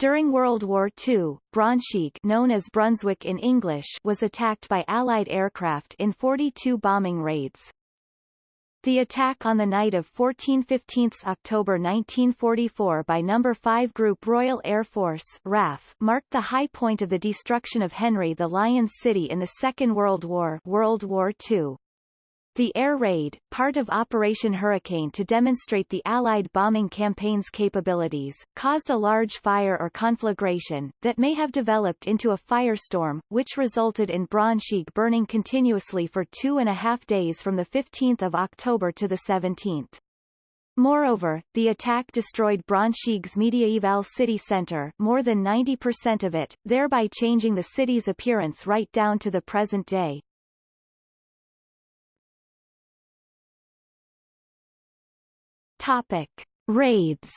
During World War II, Braunschweig known as Brunswick in English was attacked by Allied aircraft in 42 bombing raids. The attack on the night of 14-15 October 1944 by No. 5 Group Royal Air Force RAF marked the high point of the destruction of Henry the Lion's City in the Second World War World War II. The air raid, part of Operation Hurricane to demonstrate the Allied bombing campaign's capabilities, caused a large fire or conflagration, that may have developed into a firestorm, which resulted in Braunschweig burning continuously for two and a half days from 15 October to 17. Moreover, the attack destroyed Braunschweig's medieval city center more than 90% of it, thereby changing the city's appearance right down to the present day. Topic. Raids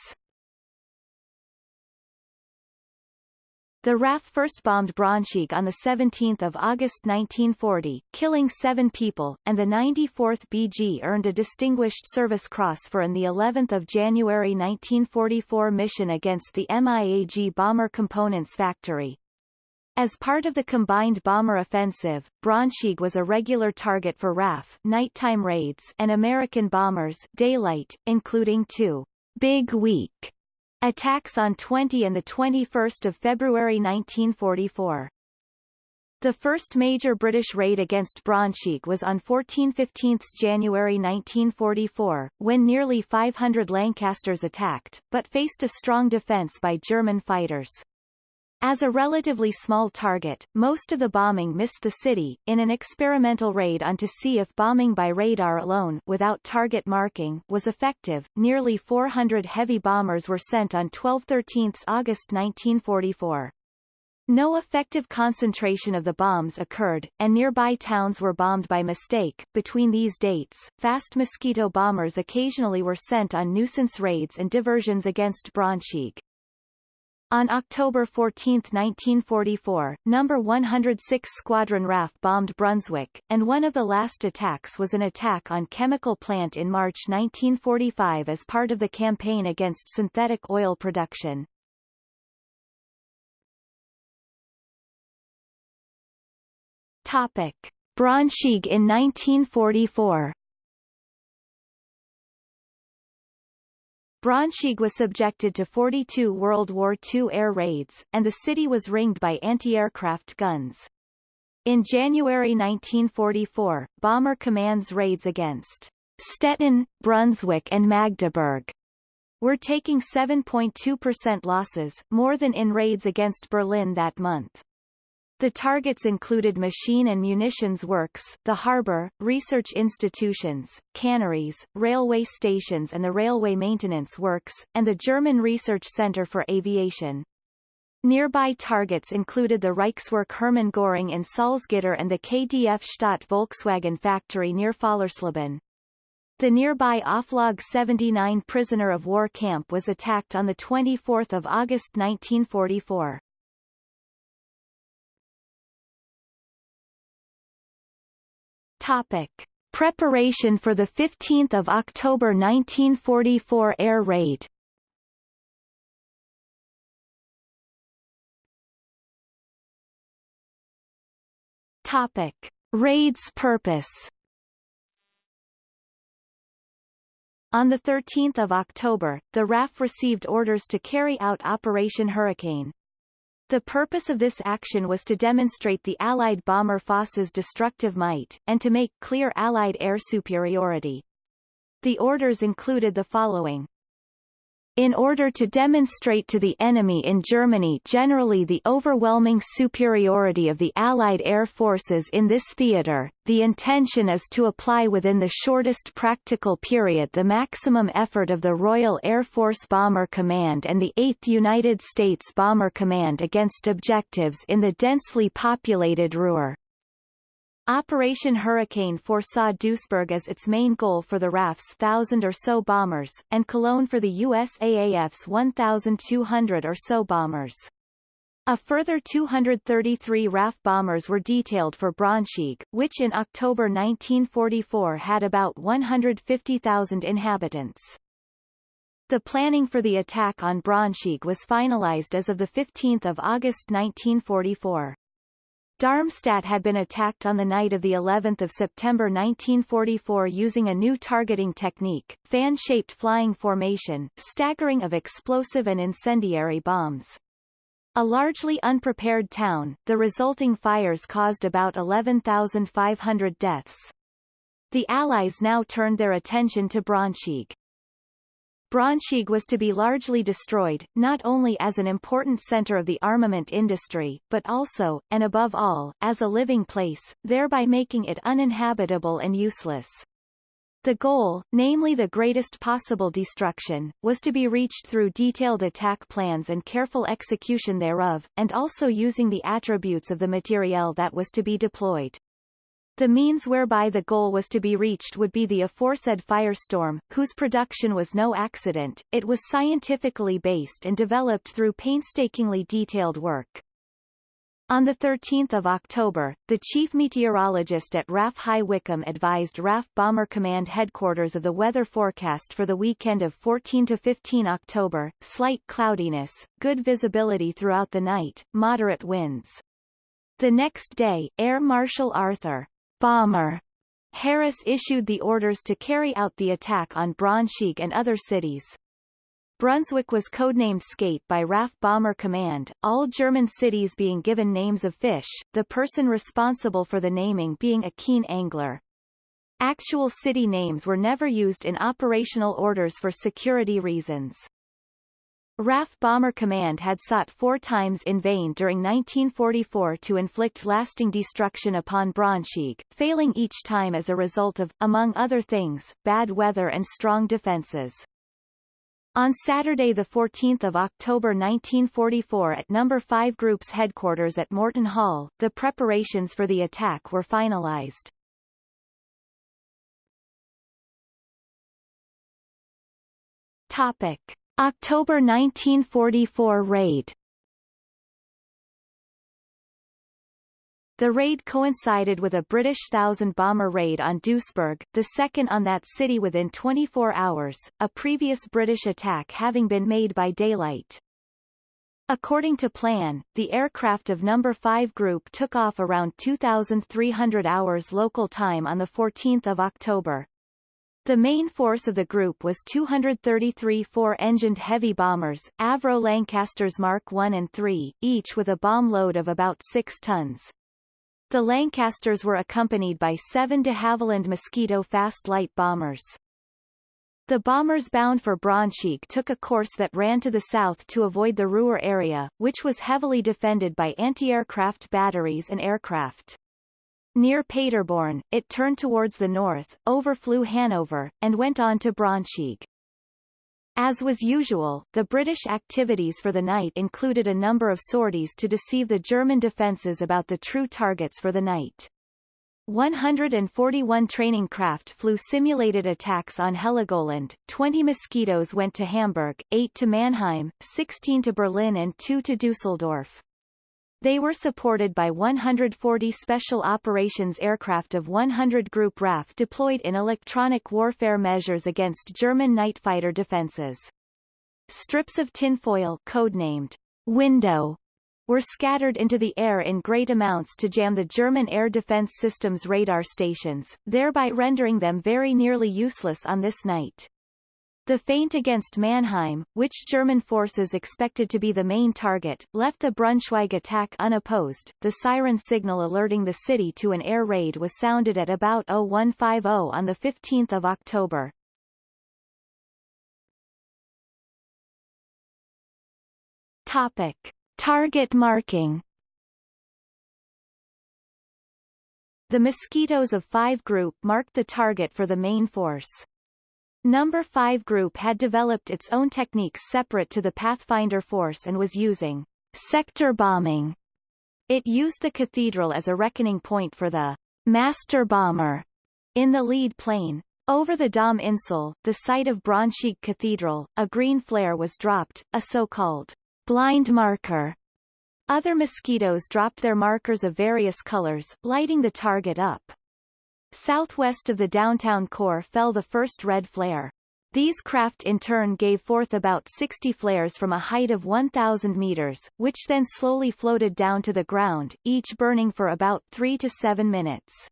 The RAF first bombed Braunschweig on 17 August 1940, killing seven people, and the 94th BG earned a Distinguished Service Cross for an 11 January 1944 mission against the MIAG bomber components factory. As part of the combined bomber offensive, Braunschweig was a regular target for RAF nighttime raids and American bombers daylight, including two Big Week attacks on 20 and 21 February 1944. The first major British raid against Braunschweig was on 14-15 January 1944, when nearly 500 Lancasters attacked, but faced a strong defence by German fighters. As a relatively small target, most of the bombing missed the city. In an experimental raid on to see if bombing by radar alone without target marking was effective, nearly 400 heavy bombers were sent on 12-13 August 1944. No effective concentration of the bombs occurred, and nearby towns were bombed by mistake. Between these dates, fast mosquito bombers occasionally were sent on nuisance raids and diversions against Braunschweig. On October 14, 1944, No. 106 Squadron RAF bombed Brunswick, and one of the last attacks was an attack on chemical plant in March 1945 as part of the campaign against synthetic oil production. Topic. Braunschweig in 1944 Braunschweig was subjected to 42 World War II air raids, and the city was ringed by anti-aircraft guns. In January 1944, Bomber Command's raids against Stettin, Brunswick and Magdeburg were taking 7.2% losses, more than in raids against Berlin that month. The targets included machine and munitions works, the harbour, research institutions, canneries, railway stations and the railway maintenance works, and the German Research Centre for Aviation. Nearby targets included the Reichswerk Hermann Göring in Salzgitter and the KDF Stadt Volkswagen factory near Fallersleben. The nearby Oflag 79 prisoner of war camp was attacked on 24 August 1944. Topic. Preparation for the 15th of October 1944 air raid Topic. Raid's purpose On 13 October, the RAF received orders to carry out Operation Hurricane. The purpose of this action was to demonstrate the Allied bomber Foss's destructive might, and to make clear Allied air superiority. The orders included the following in order to demonstrate to the enemy in Germany generally the overwhelming superiority of the Allied air forces in this theater, the intention is to apply within the shortest practical period the maximum effort of the Royal Air Force Bomber Command and the 8th United States Bomber Command against objectives in the densely populated Ruhr. Operation Hurricane foresaw Duisburg as its main goal for the RAF's thousand or so bombers, and Cologne for the USAAF's 1,200 or so bombers. A further 233 RAF bombers were detailed for Braunschweig, which in October 1944 had about 150,000 inhabitants. The planning for the attack on Braunschweig was finalized as of 15 August 1944. Darmstadt had been attacked on the night of the 11th of September 1944 using a new targeting technique, fan-shaped flying formation, staggering of explosive and incendiary bombs. A largely unprepared town, the resulting fires caused about 11,500 deaths. The Allies now turned their attention to Braunschweig. Braunschweig was to be largely destroyed, not only as an important center of the armament industry, but also, and above all, as a living place, thereby making it uninhabitable and useless. The goal, namely the greatest possible destruction, was to be reached through detailed attack plans and careful execution thereof, and also using the attributes of the materiel that was to be deployed. The means whereby the goal was to be reached would be the aforesaid firestorm, whose production was no accident, it was scientifically based and developed through painstakingly detailed work. On 13 October, the chief meteorologist at RAF High Wycombe advised RAF Bomber Command headquarters of the weather forecast for the weekend of 14 to 15 October, slight cloudiness, good visibility throughout the night, moderate winds. The next day, Air Marshal Arthur Bomber Harris issued the orders to carry out the attack on Braunschweig and other cities. Brunswick was codenamed Skate by RAF Bomber Command, all German cities being given names of fish, the person responsible for the naming being a keen angler. Actual city names were never used in operational orders for security reasons. RAF Bomber Command had sought four times in vain during 1944 to inflict lasting destruction upon Braunschweig, failing each time as a result of, among other things, bad weather and strong defenses. On Saturday 14 October 1944 at No. 5 Group's headquarters at Morton Hall, the preparations for the attack were finalized. Topic. October 1944 raid The raid coincided with a British thousand-bomber raid on Duisburg, the second on that city within 24 hours, a previous British attack having been made by daylight. According to plan, the aircraft of No. 5 Group took off around 2,300 hours local time on 14 October. The main force of the group was 233 four-engined heavy bombers, Avro Lancasters Mark I and III, each with a bomb load of about 6 tons. The Lancasters were accompanied by seven de Havilland Mosquito fast light bombers. The bombers bound for Braunschweig took a course that ran to the south to avoid the Ruhr area, which was heavily defended by anti-aircraft batteries and aircraft. Near Paderborn, it turned towards the north, overflew Hanover, and went on to Braunschweig. As was usual, the British activities for the night included a number of sorties to deceive the German defences about the true targets for the night. 141 training craft flew simulated attacks on Heligoland, 20 Mosquitoes went to Hamburg, 8 to Mannheim, 16 to Berlin and 2 to Dusseldorf. They were supported by 140 Special Operations aircraft of 100 Group RAF deployed in electronic warfare measures against German night fighter defenses. Strips of tinfoil codenamed window were scattered into the air in great amounts to jam the German air defense system's radar stations, thereby rendering them very nearly useless on this night. The feint against Mannheim, which German forces expected to be the main target, left the Braunschweig attack unopposed. The siren signal alerting the city to an air raid was sounded at about 0150 on the 15th of October. Topic. Target marking The mosquitoes of 5 group marked the target for the main force. Number 5 Group had developed its own techniques separate to the Pathfinder force and was using sector bombing. It used the cathedral as a reckoning point for the master bomber in the lead plane. Over the Dom Insel, the site of Braunschweig Cathedral, a green flare was dropped, a so-called blind marker. Other mosquitoes dropped their markers of various colors, lighting the target up. Southwest of the downtown core fell the first red flare. These craft in turn gave forth about 60 flares from a height of 1,000 meters, which then slowly floated down to the ground, each burning for about 3 to 7 minutes.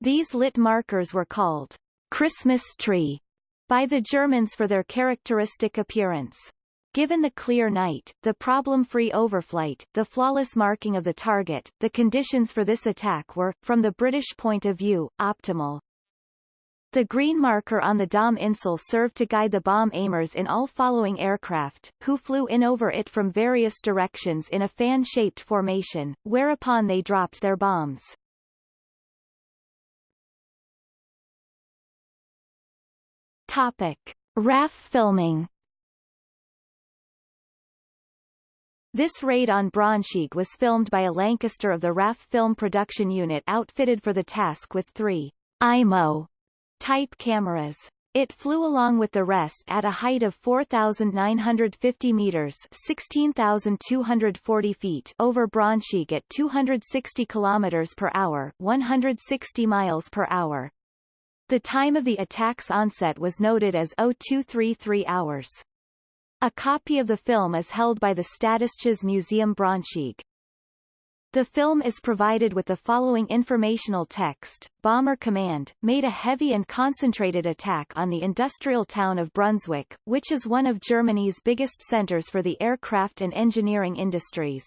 These lit markers were called Christmas tree by the Germans for their characteristic appearance. Given the clear night, the problem-free overflight, the flawless marking of the target, the conditions for this attack were, from the British point of view, optimal. The green marker on the Dom Insel served to guide the bomb aimers in all following aircraft, who flew in over it from various directions in a fan-shaped formation, whereupon they dropped their bombs. Topic. RAF filming This raid on Braunschweig was filmed by a Lancaster of the RAF Film Production Unit outfitted for the task with three Eyemo type cameras. It flew along with the rest at a height of 4,950 meters 16,240 feet over Braunschweig at 260 kilometers per hour 160 miles per hour. The time of the attack's onset was noted as 0233 hours. A copy of the film is held by the Städtisches Museum Braunschweig. The film is provided with the following informational text. Bomber Command, made a heavy and concentrated attack on the industrial town of Brunswick, which is one of Germany's biggest centers for the aircraft and engineering industries.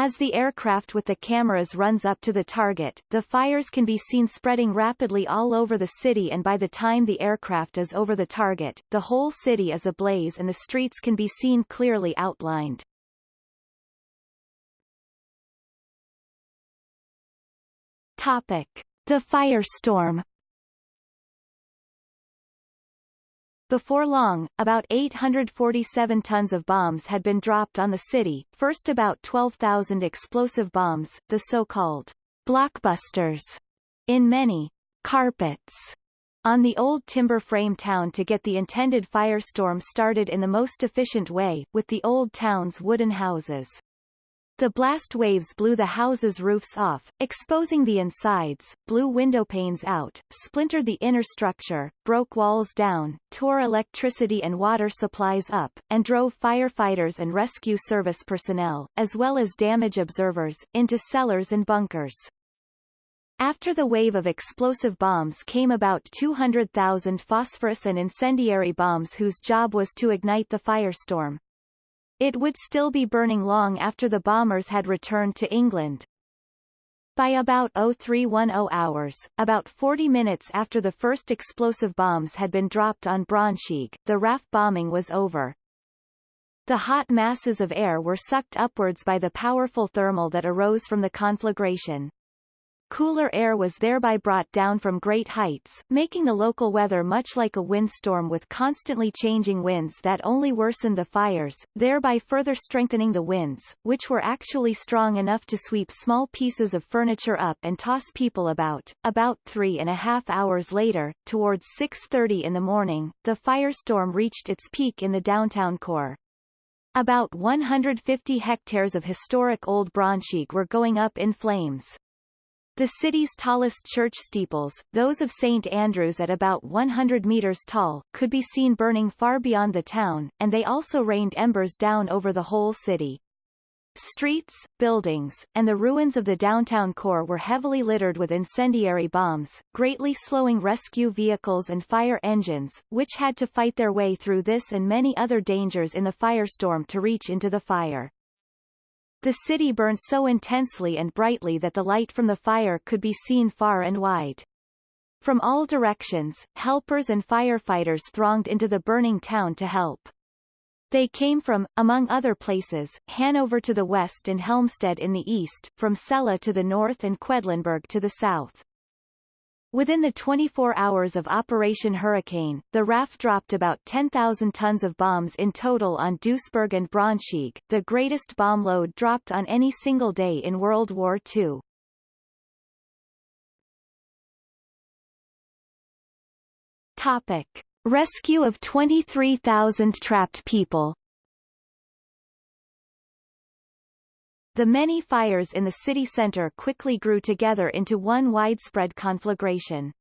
As the aircraft with the cameras runs up to the target, the fires can be seen spreading rapidly all over the city and by the time the aircraft is over the target, the whole city is ablaze and the streets can be seen clearly outlined. Topic. The firestorm Before long, about 847 tons of bombs had been dropped on the city, first about 12,000 explosive bombs, the so-called blockbusters, in many carpets on the old timber frame town to get the intended firestorm started in the most efficient way, with the old town's wooden houses. The blast waves blew the houses' roofs off, exposing the insides, blew windowpanes out, splintered the inner structure, broke walls down, tore electricity and water supplies up, and drove firefighters and rescue service personnel, as well as damage observers, into cellars and bunkers. After the wave of explosive bombs came about 200,000 phosphorus and incendiary bombs whose job was to ignite the firestorm. It would still be burning long after the bombers had returned to England. By about 0310 hours, about 40 minutes after the first explosive bombs had been dropped on Braunschweig, the RAF bombing was over. The hot masses of air were sucked upwards by the powerful thermal that arose from the conflagration. Cooler air was thereby brought down from great heights, making the local weather much like a windstorm with constantly changing winds that only worsened the fires, thereby further strengthening the winds, which were actually strong enough to sweep small pieces of furniture up and toss people about. About three and a half hours later, towards 6.30 in the morning, the firestorm reached its peak in the downtown core. About 150 hectares of historic Old Braunschweig were going up in flames. The city's tallest church steeples, those of St. Andrew's at about 100 meters tall, could be seen burning far beyond the town, and they also rained embers down over the whole city. Streets, buildings, and the ruins of the downtown core were heavily littered with incendiary bombs, greatly slowing rescue vehicles and fire engines, which had to fight their way through this and many other dangers in the firestorm to reach into the fire. The city burned so intensely and brightly that the light from the fire could be seen far and wide. From all directions, helpers and firefighters thronged into the burning town to help. They came from, among other places, Hanover to the west and Helmstedt in the east, from Celle to the north and Quedlinburg to the south. Within the 24 hours of Operation Hurricane, the RAF dropped about 10,000 tons of bombs in total on Duisburg and Braunschweig, the greatest bomb load dropped on any single day in World War II. Topic. Rescue of 23,000 trapped people The many fires in the city center quickly grew together into one widespread conflagration.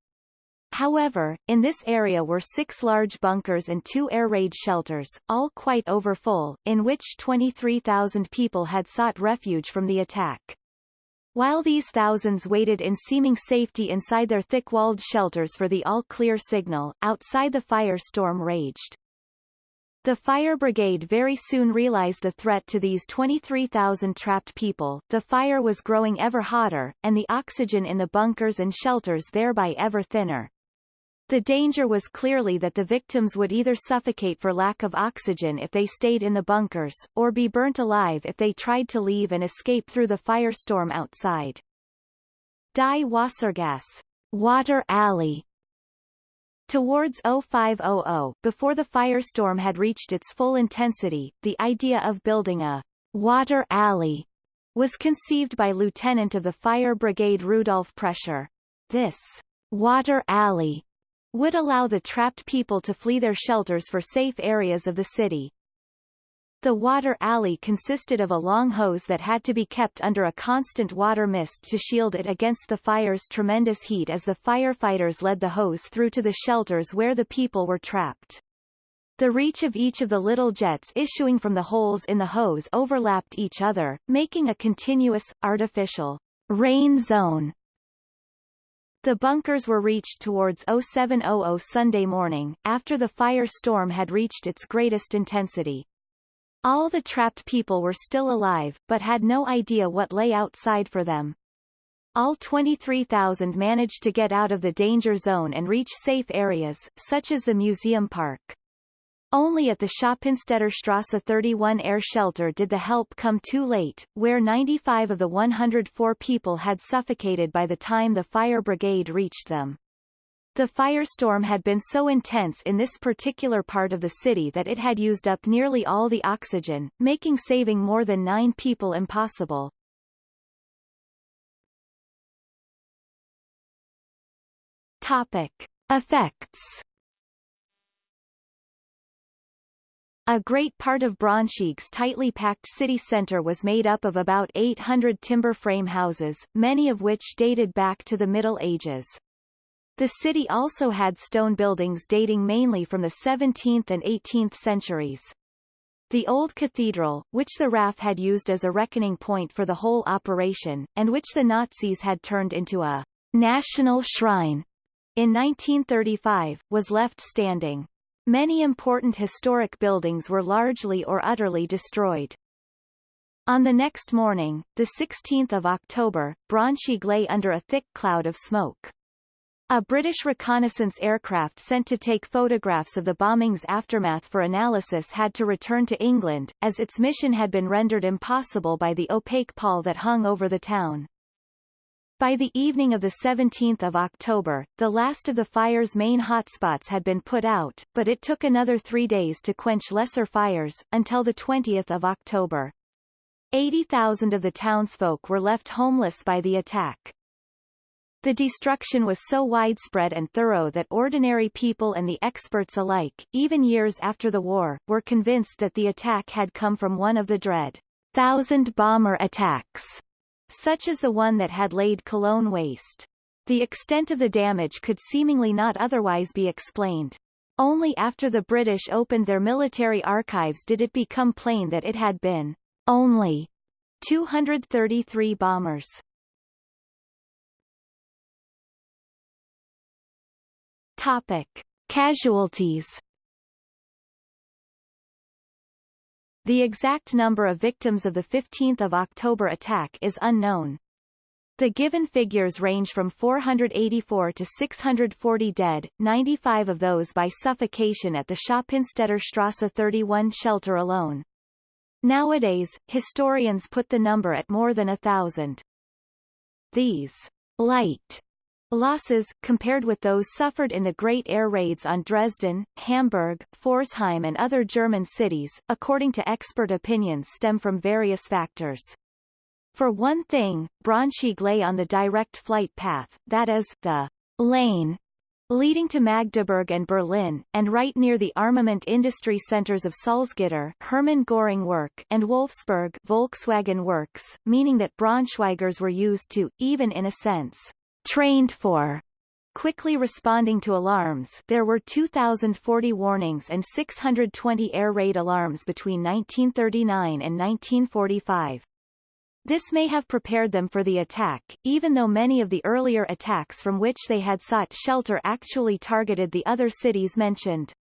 However, in this area were six large bunkers and two air raid shelters, all quite overfull, in which 23,000 people had sought refuge from the attack. While these thousands waited in seeming safety inside their thick-walled shelters for the all-clear signal, outside the firestorm raged. The fire brigade very soon realized the threat to these 23,000 trapped people, the fire was growing ever hotter, and the oxygen in the bunkers and shelters thereby ever thinner. The danger was clearly that the victims would either suffocate for lack of oxygen if they stayed in the bunkers, or be burnt alive if they tried to leave and escape through the firestorm outside. Die Wassergasse water alley Towards 0500, before the firestorm had reached its full intensity, the idea of building a water alley was conceived by Lieutenant of the Fire Brigade Rudolf Prescher. This water alley would allow the trapped people to flee their shelters for safe areas of the city. The water alley consisted of a long hose that had to be kept under a constant water mist to shield it against the fire's tremendous heat as the firefighters led the hose through to the shelters where the people were trapped. The reach of each of the little jets issuing from the holes in the hose overlapped each other, making a continuous, artificial rain zone the bunkers were reached towards 0700 Sunday morning, after the fire storm had reached its greatest intensity. All the trapped people were still alive, but had no idea what lay outside for them. All 23,000 managed to get out of the danger zone and reach safe areas, such as the museum park. Only at the Schöppenstedter Strasse 31 air shelter did the help come too late, where 95 of the 104 people had suffocated by the time the fire brigade reached them. The firestorm had been so intense in this particular part of the city that it had used up nearly all the oxygen, making saving more than nine people impossible. Topic. Effects A great part of Braunschweig's tightly packed city centre was made up of about 800 timber frame houses, many of which dated back to the Middle Ages. The city also had stone buildings dating mainly from the 17th and 18th centuries. The old cathedral, which the RAF had used as a reckoning point for the whole operation, and which the Nazis had turned into a national shrine in 1935, was left standing. Many important historic buildings were largely or utterly destroyed. On the next morning, the 16th of October, Braunschweig lay under a thick cloud of smoke. A British reconnaissance aircraft sent to take photographs of the bombing's aftermath for analysis had to return to England, as its mission had been rendered impossible by the opaque pall that hung over the town. By the evening of 17 October, the last of the fire's main hotspots had been put out, but it took another three days to quench lesser fires, until 20 October. 80,000 of the townsfolk were left homeless by the attack. The destruction was so widespread and thorough that ordinary people and the experts alike, even years after the war, were convinced that the attack had come from one of the dread thousand bomber attacks such as the one that had laid Cologne waste. The extent of the damage could seemingly not otherwise be explained. Only after the British opened their military archives did it become plain that it had been only 233 bombers. Topic. Casualties The exact number of victims of the 15 October attack is unknown. The given figures range from 484 to 640 dead, 95 of those by suffocation at the Schöppenstedter Strasse 31 shelter alone. Nowadays, historians put the number at more than a thousand. These light Losses, compared with those suffered in the Great Air Raids on Dresden, Hamburg, Pforzheim and other German cities, according to expert opinions stem from various factors. For one thing, Braunschweig lay on the direct flight path, that is, the lane leading to Magdeburg and Berlin, and right near the armament industry centers of Salzgitter Hermann Göring Werk and Wolfsburg Volkswagen Works, meaning that Braunschweigers were used to, even in a sense, trained for quickly responding to alarms there were 2,040 warnings and 620 air raid alarms between 1939 and 1945. This may have prepared them for the attack, even though many of the earlier attacks from which they had sought shelter actually targeted the other cities mentioned.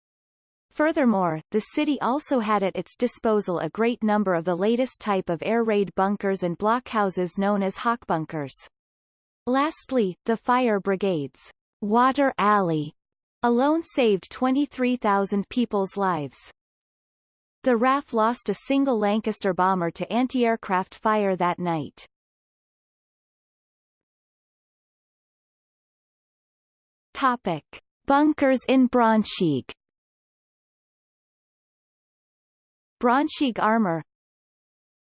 Furthermore, the city also had at its disposal a great number of the latest type of air raid bunkers and blockhouses known as hawk bunkers. Lastly, the fire brigades Water Alley alone saved 23,000 people's lives. The RAF lost a single Lancaster bomber to anti-aircraft fire that night. Topic. Bunkers in Braunschweig Braunschweig armor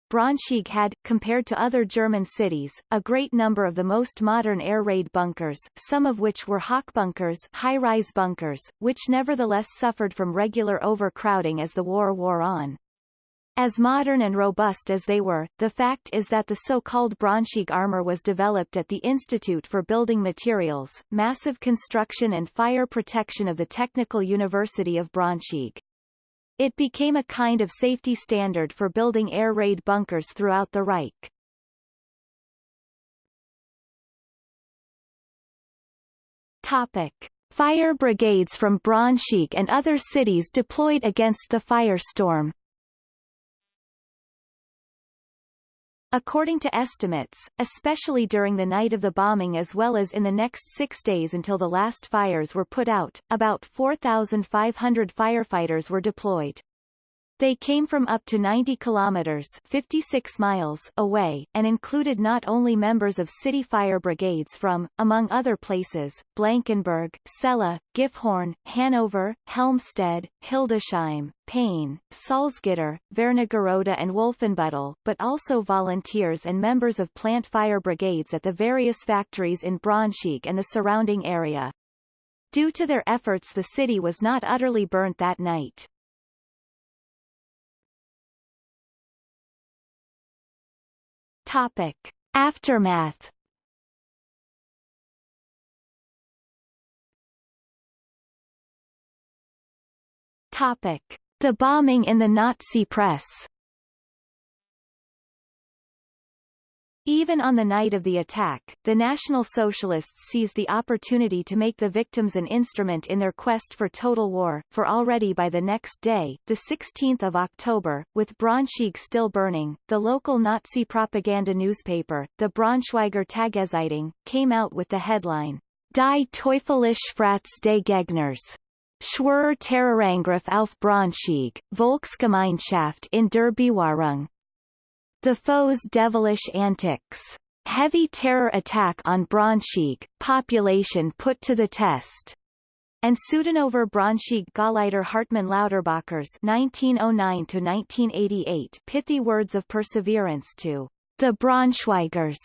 Braunschweig had, compared to other German cities, a great number of the most modern air raid bunkers, some of which were Hawk bunkers high-rise bunkers, which nevertheless suffered from regular overcrowding as the war wore on. As modern and robust as they were, the fact is that the so-called Braunschweig armor was developed at the Institute for Building Materials, Massive Construction and Fire Protection of the Technical University of Braunschweig. It became a kind of safety standard for building air raid bunkers throughout the Reich. Topic. Fire brigades from Braunschweig and other cities deployed against the firestorm According to estimates, especially during the night of the bombing as well as in the next six days until the last fires were put out, about 4,500 firefighters were deployed. They came from up to 90 kilometers 56 miles away, and included not only members of city fire brigades from, among other places, Blankenburg, Celle, Gifhorn, Hanover, Helmstedt, Hildesheim, Peine, Salzgitter, Wernigerode and Wolfenbüttel, but also volunteers and members of plant fire brigades at the various factories in Braunschweig and the surrounding area. Due to their efforts the city was not utterly burnt that night. Topic. Aftermath Topic. The bombing in the Nazi press Even on the night of the attack, the National Socialists seized the opportunity to make the victims an instrument in their quest for total war, for already by the next day, the 16th of October, with Braunschweig still burning, the local Nazi propaganda newspaper, the Braunschweiger Tageszeitung, came out with the headline, Die Teufelisch Frats des Gegners. Schwerer Terrorangriff auf Braunschweig, Volksgemeinschaft in der Bewahrung. The foe's devilish antics. Heavy terror attack on Braunschweig, population put to the test. And Südhannover Braunschweig Gauleiter Hartmann Lauterbacher's 1909-1988 pithy words of perseverance to the Braunschweigers.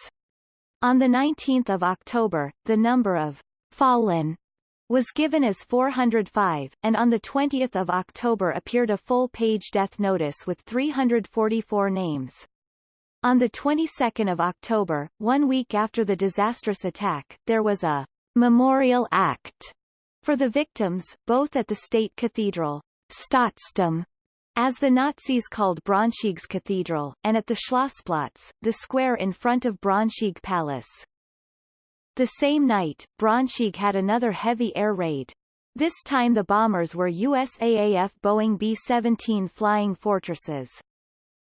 On 19 October, the number of fallen was given as 405, and on 20 October appeared a full-page death notice with 344 names. On the 22nd of October, one week after the disastrous attack, there was a memorial act for the victims, both at the state cathedral, Staatsdom, as the Nazis called Braunschweig's cathedral, and at the Schlossplatz, the square in front of Braunschweig Palace. The same night, Braunschweig had another heavy air raid. This time the bombers were USAAF Boeing B-17 Flying Fortresses.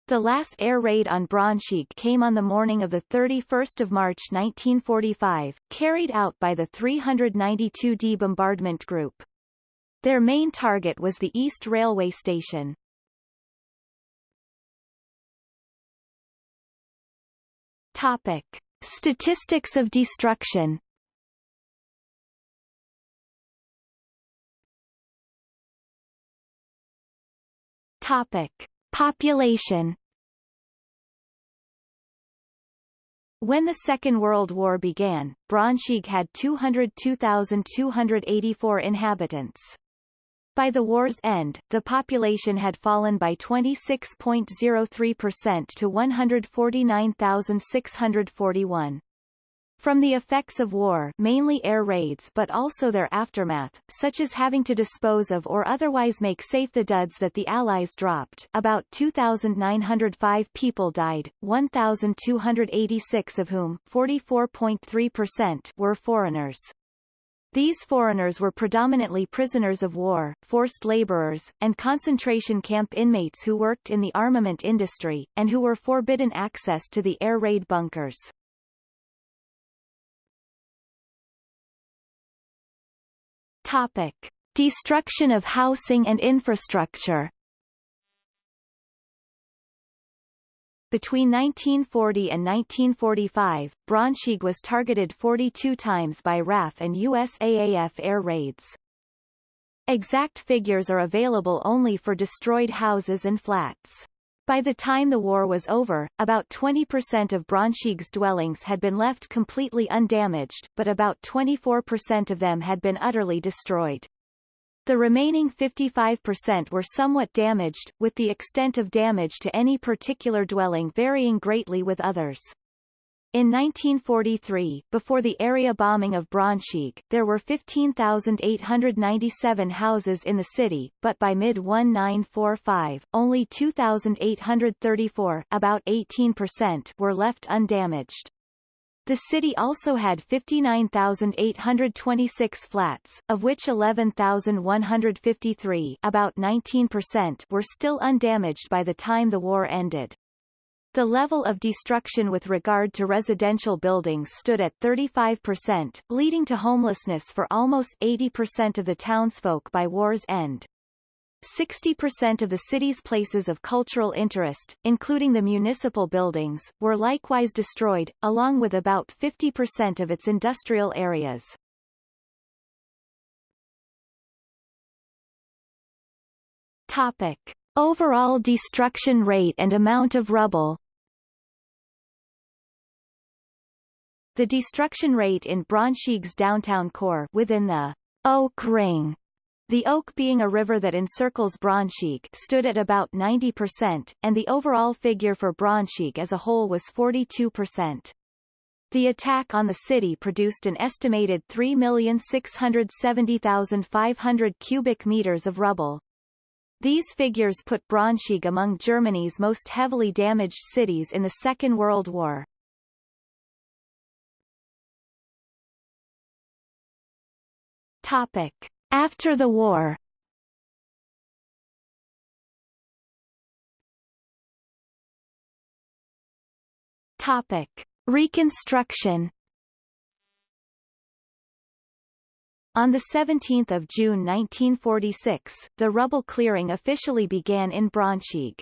The last air raid on Braunschweig came on the morning of 31 March 1945, carried out by the 392d Bombardment Group. Their main target was the East Railway Station. Topic. Statistics of destruction Topic. Population When the Second World War began, Braunschweig had 202,284 inhabitants. By the war's end, the population had fallen by 26.03% to 149,641. From the effects of war mainly air raids but also their aftermath, such as having to dispose of or otherwise make safe the duds that the Allies dropped, about 2,905 people died, 1,286 of whom 44.3% were foreigners. These foreigners were predominantly prisoners of war, forced laborers, and concentration camp inmates who worked in the armament industry, and who were forbidden access to the air raid bunkers. Topic. Destruction of housing and infrastructure Between 1940 and 1945, Braunschweig was targeted 42 times by RAF and USAAF air raids. Exact figures are available only for destroyed houses and flats. By the time the war was over, about 20% of Braunschweig's dwellings had been left completely undamaged, but about 24% of them had been utterly destroyed. The remaining 55% were somewhat damaged, with the extent of damage to any particular dwelling varying greatly with others. In 1943, before the area bombing of Braunschweig, there were 15,897 houses in the city, but by mid-1945, only 2,834 about 18% were left undamaged. The city also had 59,826 flats, of which 11,153 about 19% were still undamaged by the time the war ended. The level of destruction with regard to residential buildings stood at 35%, leading to homelessness for almost 80% of the townsfolk by war's end. 60% of the city's places of cultural interest, including the municipal buildings, were likewise destroyed, along with about 50% of its industrial areas. Topic. Overall destruction rate and amount of rubble The destruction rate in Braunschweig's downtown core within the Oker Ring the Oker being a river that encircles Braunschweig stood at about 90%, and the overall figure for Braunschweig as a whole was 42%. The attack on the city produced an estimated 3,670,500 cubic meters of rubble. These figures put Braunschweig among Germany's most heavily damaged cities in the Second World War. Topic. After the war Topic. Reconstruction On 17 June 1946, the rubble clearing officially began in Braunschweig.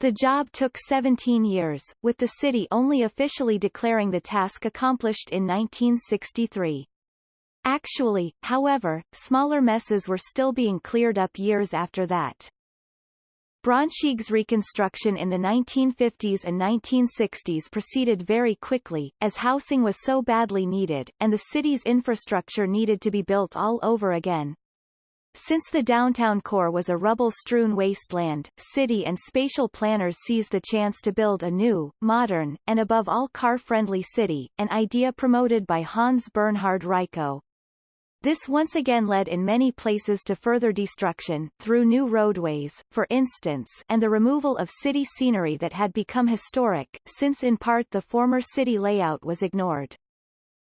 The job took 17 years, with the city only officially declaring the task accomplished in 1963. Actually, however, smaller messes were still being cleared up years after that. Braunschweig's reconstruction in the 1950s and 1960s proceeded very quickly, as housing was so badly needed, and the city's infrastructure needed to be built all over again. Since the downtown core was a rubble-strewn wasteland, city and spatial planners seized the chance to build a new, modern, and above all car-friendly city, an idea promoted by Hans Bernhard Reichow. This once again led in many places to further destruction, through new roadways, for instance and the removal of city scenery that had become historic, since in part the former city layout was ignored.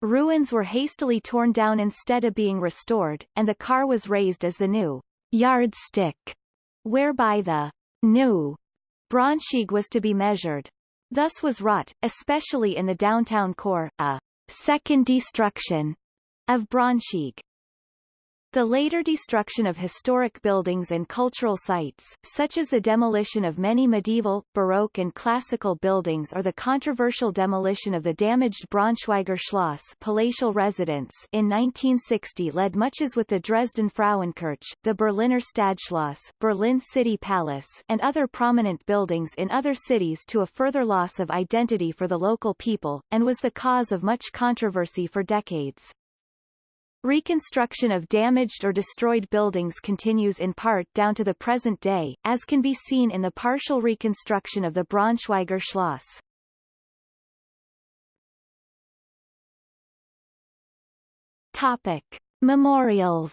Ruins were hastily torn down instead of being restored, and the car was raised as the new yardstick, whereby the new Braunschweig was to be measured. Thus was wrought, especially in the downtown core, a second destruction of Braunschweig. The later destruction of historic buildings and cultural sites, such as the demolition of many medieval, Baroque and classical buildings or the controversial demolition of the damaged Braunschweiger Schloss palatial residence in 1960 led much as with the Dresden Frauenkirche, the Berliner Stadtschloss, Berlin City Palace and other prominent buildings in other cities to a further loss of identity for the local people, and was the cause of much controversy for decades. Reconstruction of damaged or destroyed buildings continues in part down to the present day, as can be seen in the partial reconstruction of the Braunschweiger Schloss. Topic. Memorials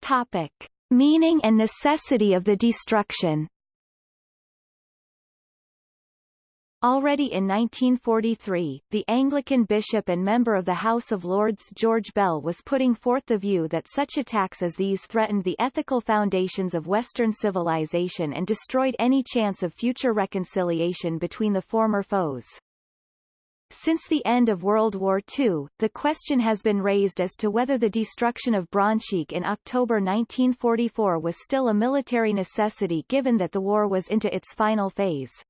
Topic. Meaning and necessity of the destruction Already in 1943, the Anglican bishop and member of the House of Lords George Bell was putting forth the view that such attacks as these threatened the ethical foundations of Western civilization and destroyed any chance of future reconciliation between the former foes. Since the end of World War II, the question has been raised as to whether the destruction of Braunschweig in October 1944 was still a military necessity given that the war was into its final phase.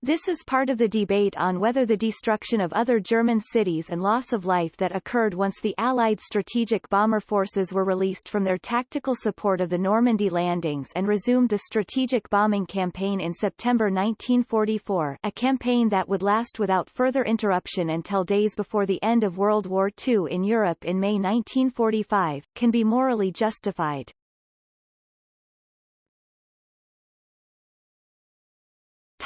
This is part of the debate on whether the destruction of other German cities and loss of life that occurred once the Allied strategic bomber forces were released from their tactical support of the Normandy landings and resumed the strategic bombing campaign in September 1944 a campaign that would last without further interruption until days before the end of World War II in Europe in May 1945, can be morally justified.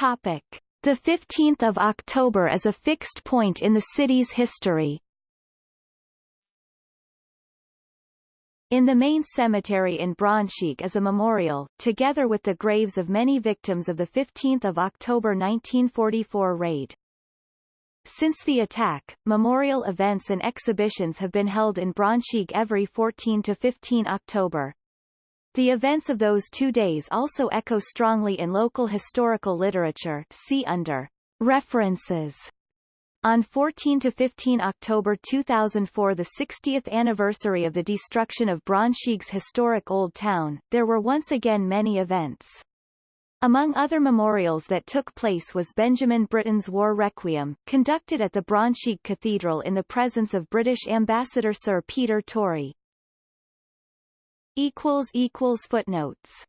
Topic. The 15th of October is a fixed point in the city's history. In the main cemetery in Braunschweig is a memorial, together with the graves of many victims of the 15th of October 1944 raid. Since the attack, memorial events and exhibitions have been held in Braunschweig every 14 to 15 October. The events of those two days also echo strongly in local historical literature see under References. On 14 to 15 October 2004 the 60th anniversary of the destruction of Braunschweig's historic Old Town, there were once again many events. Among other memorials that took place was Benjamin Britten's War Requiem, conducted at the Braunschweig Cathedral in the presence of British Ambassador Sir Peter Torry. Footnotes